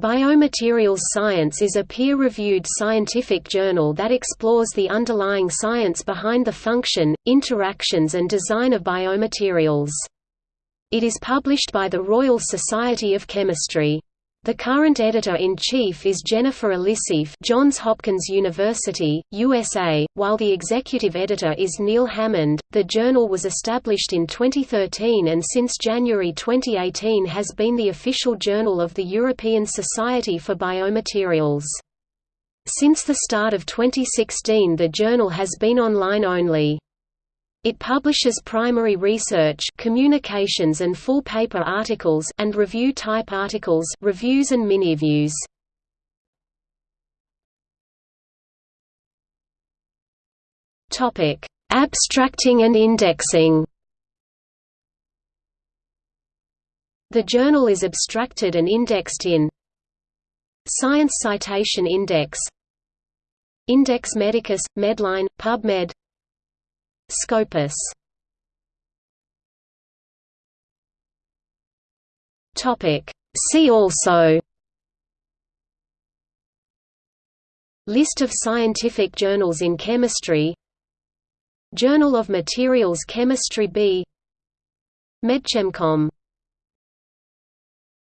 Biomaterials Science is a peer-reviewed scientific journal that explores the underlying science behind the function, interactions and design of biomaterials. It is published by the Royal Society of Chemistry. The current editor-in-chief is Jennifer Elisseeff Johns Hopkins University, USA, while the executive editor is Neil Hammond. The journal was established in 2013 and since January 2018 has been the official journal of the European Society for Biomaterials. Since the start of 2016 the journal has been online only. It publishes primary research communications and full paper articles and review-type articles reviews and mini-reviews. Abstracting and indexing The journal is abstracted and indexed in Science Citation Index Index Medicus, Medline, PubMed Scopus. Topic. See also. List of scientific journals in chemistry. Journal of Materials Chemistry B. MedChemComm